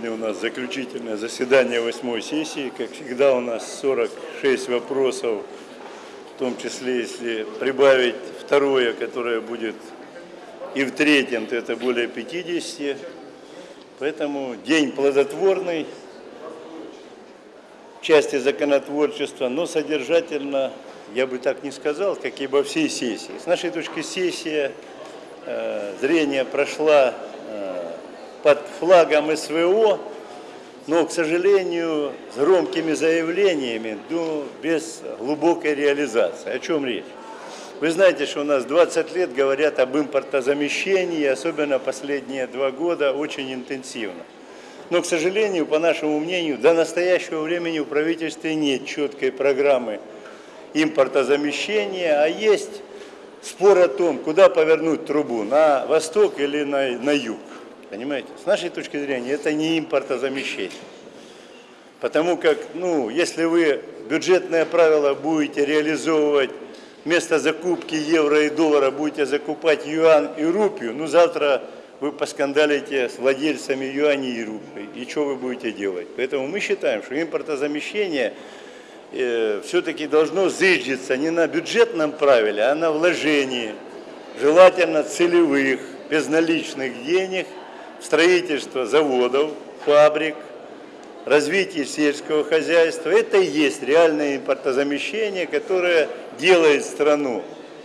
Сегодня у нас заключительное заседание восьмой сессии. Как всегда у нас 46 вопросов, в том числе если прибавить второе, которое будет и в третьем, то это более 50. Поэтому день плодотворный в части законотворчества, но содержательно, я бы так не сказал, как и во всей сессии. С нашей точки сессия э, зрения прошла флагом СВО, но, к сожалению, с громкими заявлениями, но без глубокой реализации. О чем речь? Вы знаете, что у нас 20 лет говорят об импортозамещении, особенно последние два года, очень интенсивно. Но, к сожалению, по нашему мнению, до настоящего времени у правительства нет четкой программы импортозамещения, а есть спор о том, куда повернуть трубу, на восток или на, на юг. Понимаете? С нашей точки зрения это не импортозамещение. Потому как, ну, если вы бюджетное правило будете реализовывать, вместо закупки евро и доллара будете закупать юан и рупию, ну, завтра вы поскандалите с владельцами юаней и рупий. И что вы будете делать? Поэтому мы считаем, что импортозамещение э, все-таки должно зыждиться не на бюджетном правиле, а на вложении, желательно целевых, безналичных денег – строительство заводов, фабрик, развитие сельского хозяйства. Это и есть реальное импортозамещение, которое делает страну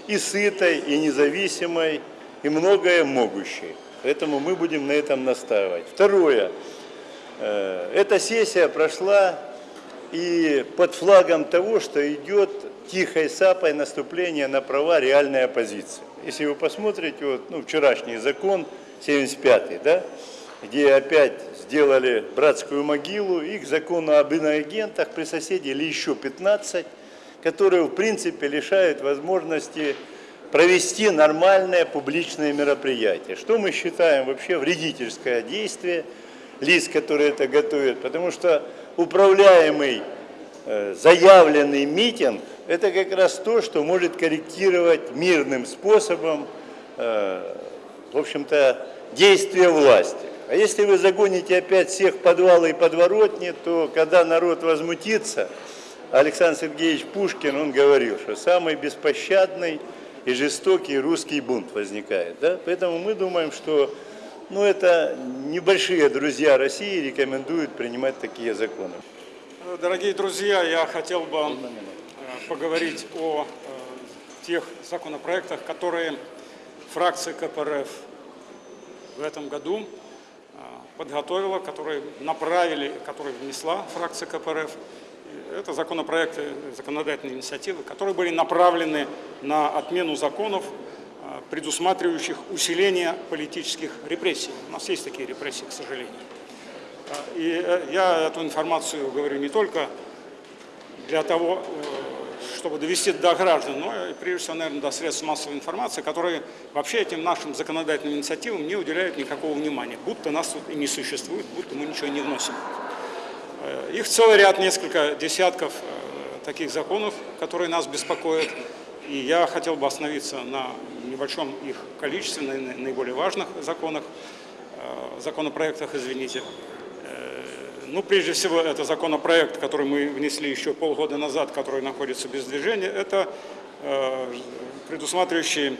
и сытой, и независимой, и многое могущей. Поэтому мы будем на этом настаивать. Второе. Э, эта сессия прошла и под флагом того, что идет тихой сапой наступление на права реальной оппозиции. Если вы посмотрите, вот, ну, вчерашний закон – 75 да, где опять сделали братскую могилу, и к закону об иноагентах при соседе или еще 15, которые в принципе лишают возможности провести нормальное публичное мероприятие. Что мы считаем вообще вредительское действие лиц, которые это готовят, потому что управляемый э, заявленный митинг – это как раз то, что может корректировать мирным способом, э, в общем-то, действия власти. А если вы загоните опять всех подвалы и подворотни, то когда народ возмутится, Александр Сергеевич Пушкин, он говорил, что самый беспощадный и жестокий русский бунт возникает. Да? Поэтому мы думаем, что ну, это небольшие друзья России рекомендуют принимать такие законы. Дорогие друзья, я хотел бы э, поговорить о э, тех законопроектах, которые фракция КПРФ в этом году а, подготовила, которые направили, которые внесла фракция КПРФ. Это законопроекты, законодательные инициативы, которые были направлены на отмену законов, а, предусматривающих усиление политических репрессий. У нас есть такие репрессии, к сожалению. А, и э, я эту информацию говорю не только для того, э, чтобы довести до граждан, но и прежде всего, наверное, до средств массовой информации, которые вообще этим нашим законодательным инициативам не уделяют никакого внимания, будто нас тут и не существует, будто мы ничего не вносим. Э, их целый ряд, несколько десятков э, таких законов, которые нас беспокоят, и я хотел бы остановиться на небольшом их количестве, на наиболее важных законах, э, законопроектах, извините. Ну, прежде всего, это законопроект, который мы внесли еще полгода назад, который находится без движения, это э, предусматривающий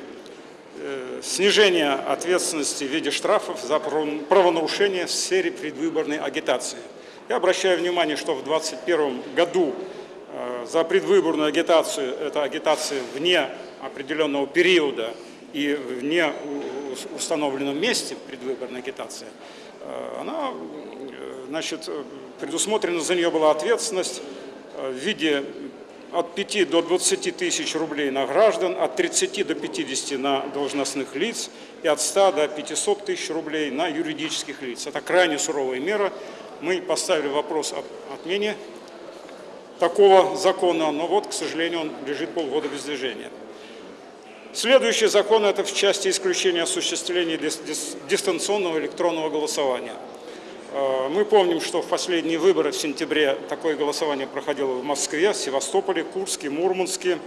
э, снижение ответственности в виде штрафов за правонарушение в сфере предвыборной агитации. Я обращаю внимание, что в 2021 году э, за предвыборную агитацию, это агитация вне определенного периода и вне установленном месте предвыборной агитации, э, она значит, предусмотрена за нее была ответственность э, в виде от 5 до 20 тысяч рублей на граждан, от 30 до 50 на должностных лиц и от 100 до 500 тысяч рублей на юридических лиц. Это крайне суровая мера. Мы поставили вопрос об отмене такого закона, но вот, к сожалению, он лежит полгода без движения. Следующий закон – это в части исключения осуществления дистанционного электронного голосования. Э, мы помним, что в последние выборы в сентябре такое голосование проходило в Москве, Севастополе, Курске, Мурманске,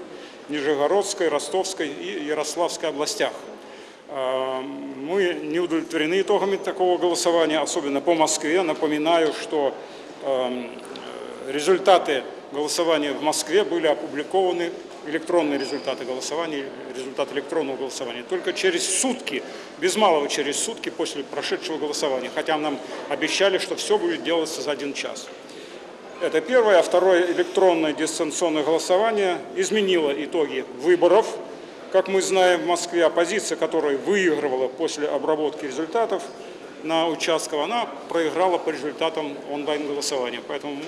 Нижегородской, Ростовской и Ярославской областях. Э, Мы не удовлетворены итогами такого голосования, особенно по Москве. Напоминаю, что эм, результаты голосования в Москве были опубликованы, электронные результаты голосования, результаты электронного голосования, только через сутки, без малого через сутки после прошедшего голосования, хотя нам обещали, что все будет делаться за один час. Это первое. А второе, электронное дистанционное голосование изменило итоги выборов. Как мы знаем, в Москве оппозиция, которая выигрывала после обработки результатов на участках, она проиграла по результатам онлайн-голосования. Поэтому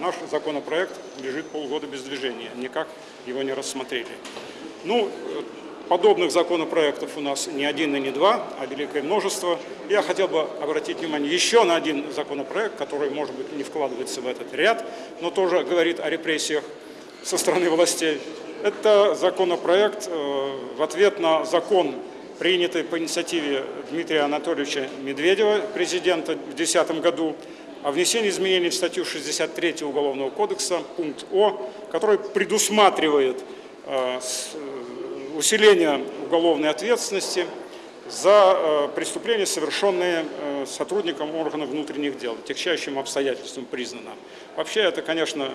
наш законопроект лежит полгода без движения, никак его не рассмотрели. Ну, подобных законопроектов у нас не один и не два, а великое множество. Я хотел бы обратить внимание еще на один законопроект, который, может быть, не вкладывается в этот ряд, но тоже говорит о репрессиях со стороны властей. Это законопроект э, в ответ на закон, принятый по инициативе Дмитрия Анатольевича Медведева, президента, в 2010 году, о внесении изменений в статью 63 Уголовного кодекса, пункт О, который предусматривает э, э, усиление уголовной ответственности за э, преступления, совершенные сотрудником органов внутренних дел, тягчайшим обстоятельством признано. Вообще это, конечно,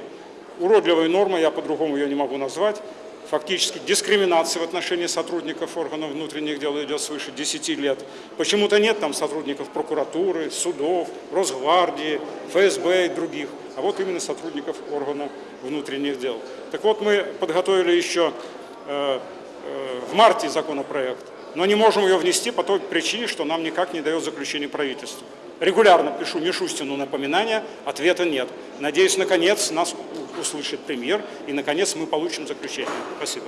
уродливая норма, я по-другому ее не могу назвать фактически дискриминация в отношении сотрудников органов внутренних дел идет свыше 10 лет. Почему-то нет там сотрудников прокуратуры, судов, Росгвардии, ФСБ и других, а вот именно сотрудников органов внутренних дел. Так вот, мы подготовили еще э, э, в марте законопроект, но не можем ее внести по той причине, что нам никак не дает заключение правительства. Регулярно пишу Мишустину напоминания, ответа нет. Надеюсь, наконец нас услышит премьер, и, наконец, мы получим заключение. Спасибо.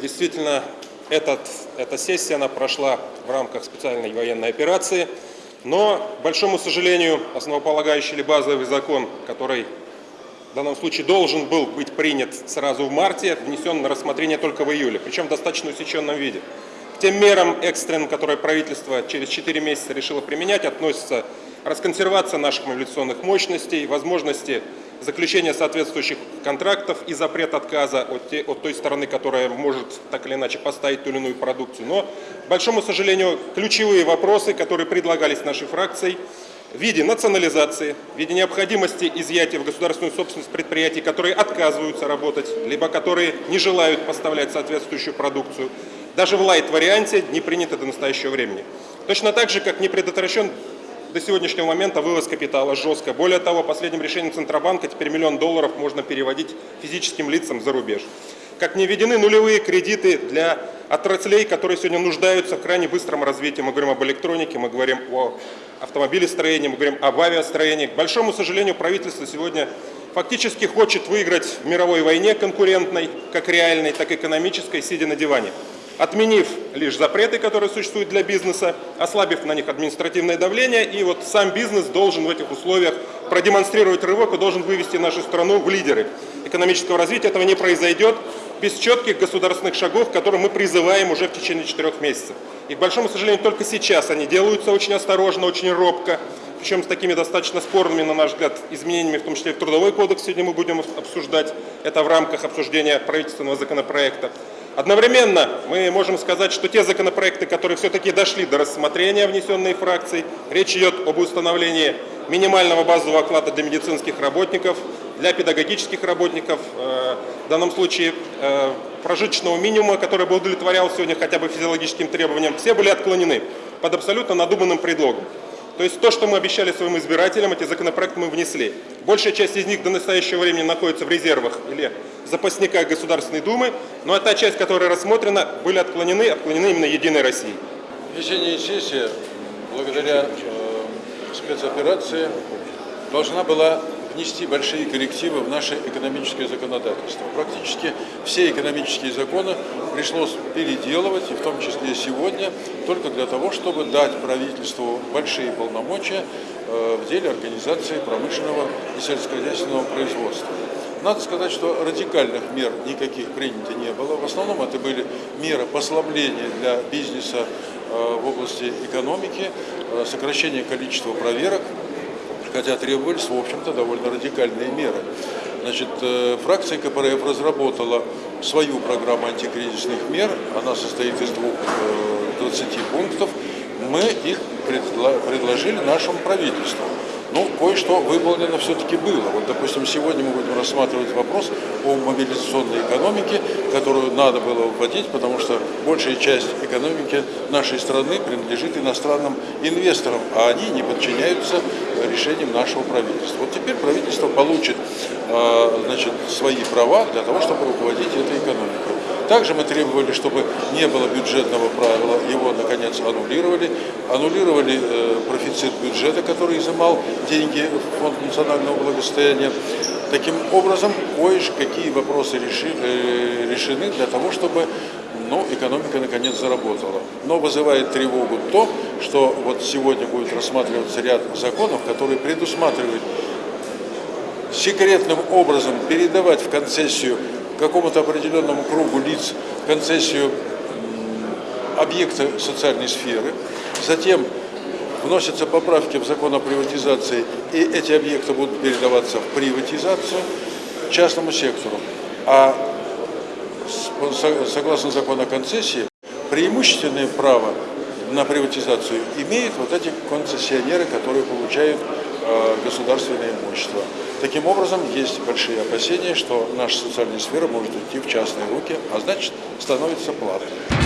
Действительно, этот, эта сессия она прошла в рамках специальной военной операции, но, к большому сожалению, основополагающий или базовый закон, который в данном случае должен был быть принят сразу в марте, внесен на рассмотрение только в июле, причем в достаточно усеченном виде. Тем мерам экстренным, которые правительство через 4 месяца решило применять, относятся расконсервация наших мобилизационных мощностей, возможности заключение соответствующих контрактов и запрет отказа от, те, от той стороны, которая может так или иначе поставить ту или иную продукцию. Но, к большому сожалению, ключевые вопросы, которые предлагались нашей фракцией, в виде национализации, в виде необходимости изъятия в государственную собственность предприятий, которые отказываются работать, либо которые не желают поставлять соответствующую продукцию, даже в лайт-варианте не принято до настоящего времени. Точно так же, как не предотвращен до сегодняшнего момента вывоз капитала жестко. Более того, последним решением Центробанка теперь миллион долларов можно переводить физическим лицам за рубеж. Как не введены нулевые кредиты для отраслей, которые сегодня нуждаются в крайне быстром развитии. Мы говорим об электронике, мы говорим о автомобилестроении, мы говорим об авиастроении. К большому сожалению, правительство сегодня фактически хочет выиграть в мировой войне конкурентной, как реальной, так и экономической, сидя на диване отменив лишь запреты, которые существуют для бизнеса, ослабив на них административное давление, и вот сам бизнес должен в этих условиях продемонстрировать рывок и должен вывести нашу страну в лидеры экономического развития. Этого не произойдет без четких государственных шагов, которые мы призываем уже в течение четырех месяцев. И, к большому сожалению, только сейчас они делаются очень осторожно, очень робко, причем с такими достаточно спорными, на наш взгляд, изменениями, в том числе в Трудовой кодекс сегодня мы будем обсуждать. Это в рамках обсуждения правительственного законопроекта. Одновременно мы можем сказать, что те законопроекты, которые все-таки дошли до рассмотрения, внесенные фракцией, речь идет об установлении минимального базового оклада для медицинских работников, для педагогических работников, э, в данном случае э, прожиточного минимума, который бы удовлетворял сегодня хотя бы физиологическим требованиям, все были отклонены под абсолютно надуманным предлогом. То есть то, что мы обещали своим избирателям, эти законопроекты мы внесли. Большая часть из них до настоящего времени находится в резервах или запасниках Государственной Думы, но та часть, которая рассмотрена, были отклонены, отклонены именно Единой Россией. Весенняя сессия, благодаря э, спецоперации, должна была внести большие коррективы в наше экономическое законодательство. Практически все экономические законы пришлось переделывать, и в том числе сегодня, только для того, чтобы дать правительству большие полномочия э, в деле организации промышленного и сельскохозяйственного производства. Надо сказать, что радикальных мер никаких принято не было. В основном это были меры послабления для бизнеса э, в области экономики, э, сокращение количества проверок, хотя требовались, в общем-то, довольно радикальные меры. Значит, э, фракция КПРФ разработала свою программу антикризисных мер. Она состоит из двух, э, 20 пунктов. Мы их предложили нашему правительству. Ну, кое-что выполнено все-таки было. Вот, допустим, сегодня мы будем рассматривать вопрос о мобилизационной экономике, которую надо было вводить, потому что большая часть экономики нашей страны принадлежит иностранным инвесторам, а они не подчиняются решениям нашего правительства. Вот теперь правительство получит э, значит, свои права для того, чтобы руководить этой экономикой. Также мы требовали, чтобы не было бюджетного правила, его, наконец, аннулировали. Аннулировали э, профицит бюджета, который изымал деньги в Фонд национального благосостояния. Таким образом, кое-какие вопросы реши- э, решены для того, чтобы ну, экономика наконец заработала. Но вызывает тревогу то, что вот сегодня будет рассматриваться ряд законов, которые предусматривают секретным образом передавать в концессию какому-то определенному кругу лиц концессию м, объекта социальной сферы, затем вносятся поправки в закон о приватизации, и эти объекты будут передаваться в приватизацию частному сектору. А согласно закону о концессии, преимущественное право на приватизацию имеют вот эти концессионеры, которые получают э, государственное имущество. Таким образом, есть большие опасения, что наша социальная сфера может уйти в частные руки, а значит, становится платной.